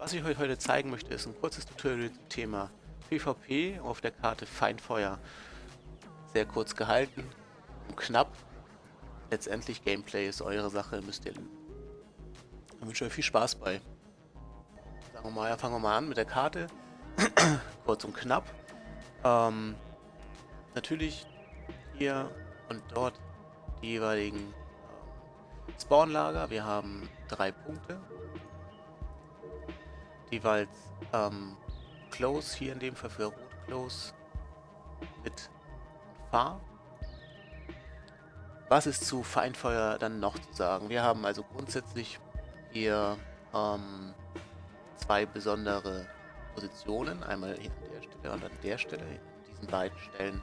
Was ich euch heute zeigen möchte, ist ein kurzes Tutorial zum Thema PvP auf der Karte Feindfeuer. Sehr kurz gehalten und knapp. Letztendlich Gameplay ist eure Sache, müsst ihr... Ich wünsche euch viel Spaß bei. Sagen wir mal, ja, fangen wir mal an mit der Karte. kurz und knapp. Ähm, natürlich hier und dort die jeweiligen ähm, Spawnlager. Wir haben drei Punkte. Jeweils ähm, Close, hier in dem Fall für Rot Close mit Fahr. Was ist zu Feindfeuer dann noch zu sagen? Wir haben also grundsätzlich hier ähm, zwei besondere Positionen. Einmal hier an der Stelle und an der Stelle. In diesen beiden Stellen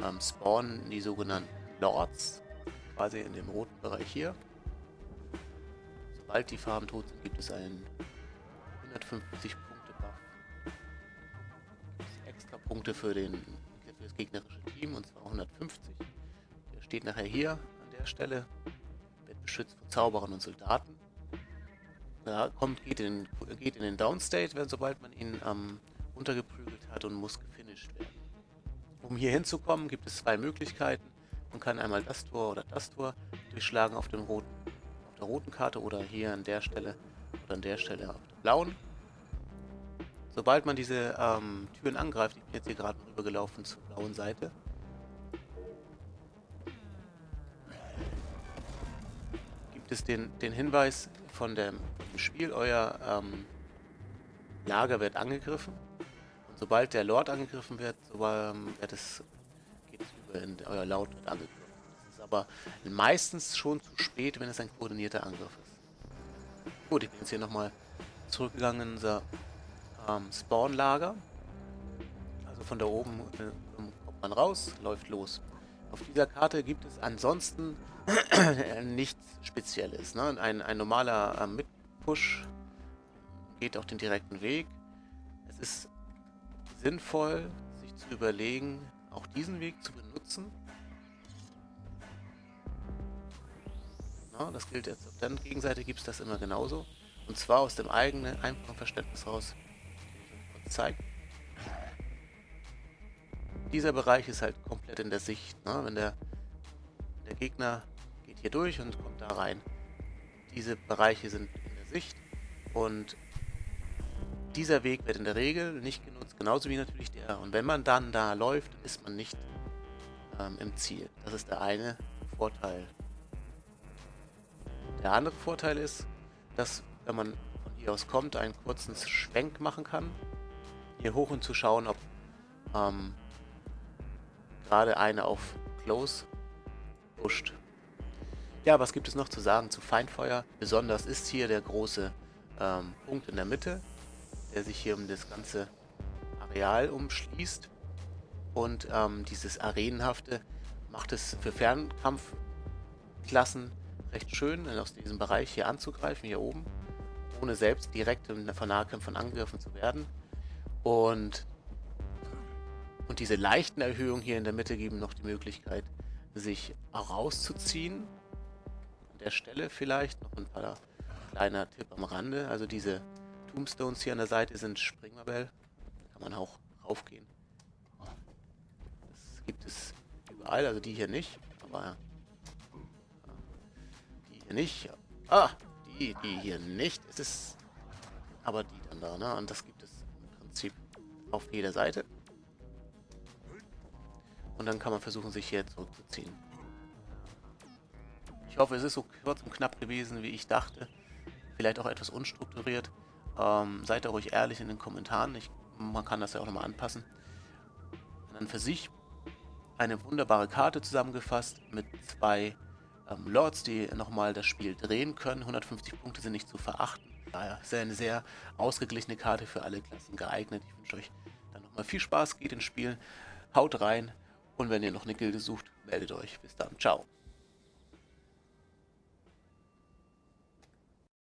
ähm, spawnen die sogenannten Lords, quasi in dem roten Bereich hier. Sobald die Farben tot sind, gibt es einen 150 Punkte Buff. Extra Punkte für, den, für das gegnerische Team und zwar 150. Der steht nachher hier an der Stelle, wird beschützt von Zauberern und Soldaten. Da kommt, geht in, geht in den Downstate, wenn, sobald man ihn ähm, untergeprügelt hat und muss gefinisht werden. Um hier hinzukommen, gibt es zwei Möglichkeiten. Man kann einmal das Tor oder das Tor durchschlagen auf, dem roten, auf der roten Karte oder hier an der Stelle oder an der Stelle auf der blauen. Sobald man diese ähm, Türen angreift, ich bin jetzt hier gerade rübergelaufen zur blauen Seite, gibt es den, den Hinweis von dem, Spiel, euer ähm, Lager wird angegriffen. Und sobald der Lord angegriffen wird, so, ähm, wird es in euer Laut wird angegriffen. Das ist aber meistens schon zu spät, wenn es ein koordinierter Angriff ist. Gut, ich bin jetzt hier nochmal zurückgegangen in unser ähm, Spawnlager. Also von da oben äh, kommt man raus, läuft los. Auf dieser Karte gibt es ansonsten nichts Spezielles. Ne? Ein, ein normaler äh, Mitpush geht auch den direkten Weg. Es ist sinnvoll, sich zu überlegen, auch diesen Weg zu benutzen. Na, das gilt jetzt auf der Gegenseite gibt es das immer genauso. Und zwar aus dem eigenen, einfachen Verständnis raus. Zeigt. Dieser Bereich ist halt komplett in der Sicht. Ne? Wenn der, der Gegner geht hier durch und kommt da rein. Diese Bereiche sind in der Sicht und dieser Weg wird in der Regel nicht genutzt, genauso wie natürlich der. Und wenn man dann da läuft, ist man nicht ähm, im Ziel. Das ist der eine Vorteil. Der andere Vorteil ist, dass wenn man von hier aus kommt, einen kurzen Schwenk machen kann. Hier hoch und zu schauen, ob ähm, gerade eine auf Close pusht. Ja, was gibt es noch zu sagen zu Feindfeuer? Besonders ist hier der große ähm, Punkt in der Mitte, der sich hier um das ganze Areal umschließt. Und ähm, dieses Arenenhafte macht es für Fernkampfklassen recht schön, aus diesem Bereich hier anzugreifen, hier oben, ohne selbst direkt von Nahkämpfern angegriffen zu werden. Und, und diese leichten Erhöhungen hier in der Mitte geben noch die Möglichkeit, sich rauszuziehen. An der Stelle vielleicht noch ein paar kleiner Tipp am Rande. Also diese Tombstones hier an der Seite sind Springmabell. Da kann man auch raufgehen. Das gibt es überall, also die hier nicht. Aber die hier nicht. Ah, die, die hier nicht. Es ist aber die dann da, ne? Und das gibt es Prinzip auf jeder Seite. Und dann kann man versuchen, sich hier zurückzuziehen. Ich hoffe, es ist so kurz und knapp gewesen, wie ich dachte. Vielleicht auch etwas unstrukturiert. Ähm, seid da ruhig ehrlich in den Kommentaren. Ich, man kann das ja auch nochmal anpassen. Und dann für sich eine wunderbare Karte zusammengefasst mit zwei ähm, Lords, die nochmal das Spiel drehen können. 150 Punkte sind nicht zu verachten. Daher ist eine sehr ausgeglichene Karte für alle Klassen geeignet. Ich wünsche euch dann nochmal viel Spaß, geht ins Spiel, haut rein und wenn ihr noch eine Gilde sucht, meldet euch. Bis dann, ciao.